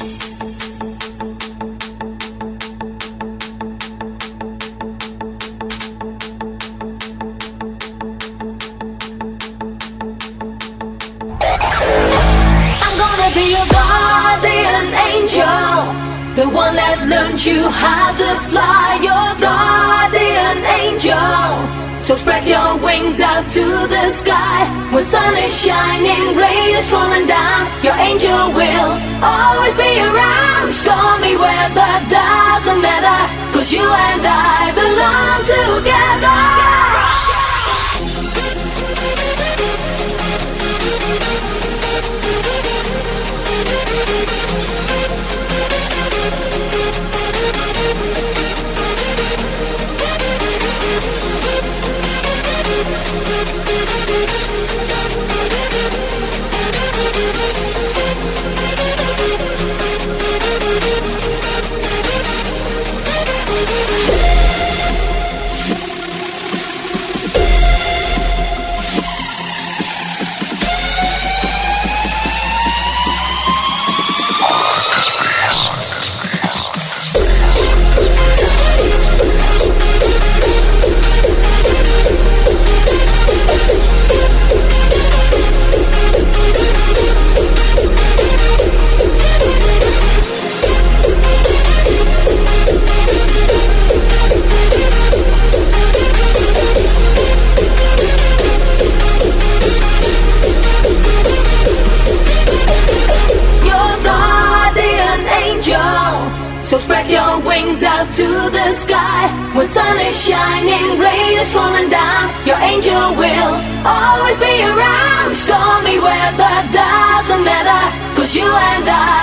I'm gonna be your guardian angel, the one that learned you how to fly, your guardian angel. So spread your wings out to the sky. When sun is shining, rain is falling down. Your angel will always around. Stormy weather doesn't matter, cause you and I belong together. So spread your wings out to the sky. When sun is shining, rain is falling down. Your angel will always be around. Stormy weather doesn't matter, cause you and I